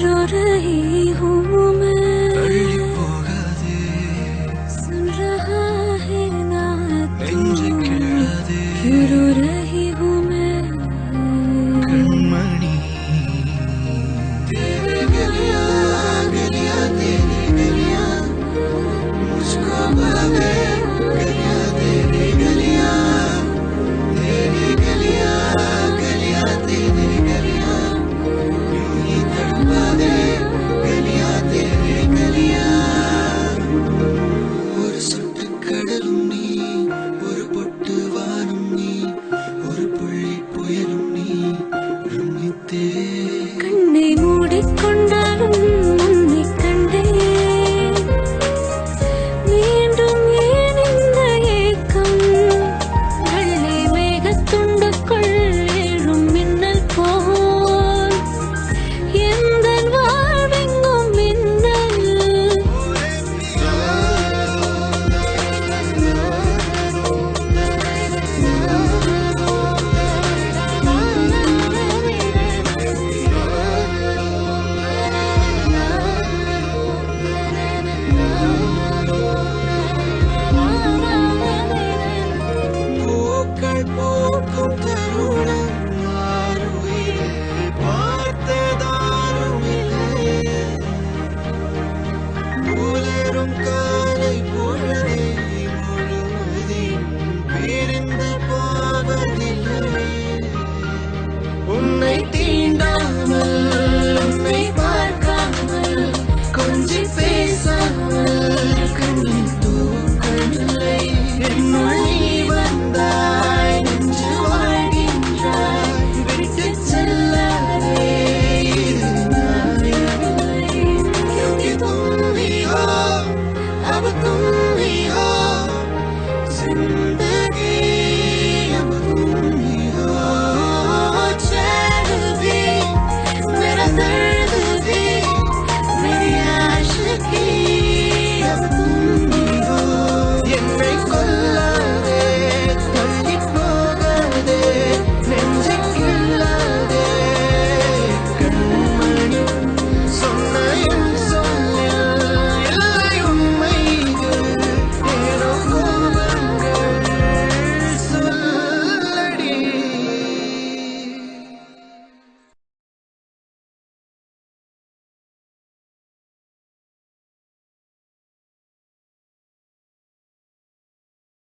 जो रही हूँ मैं।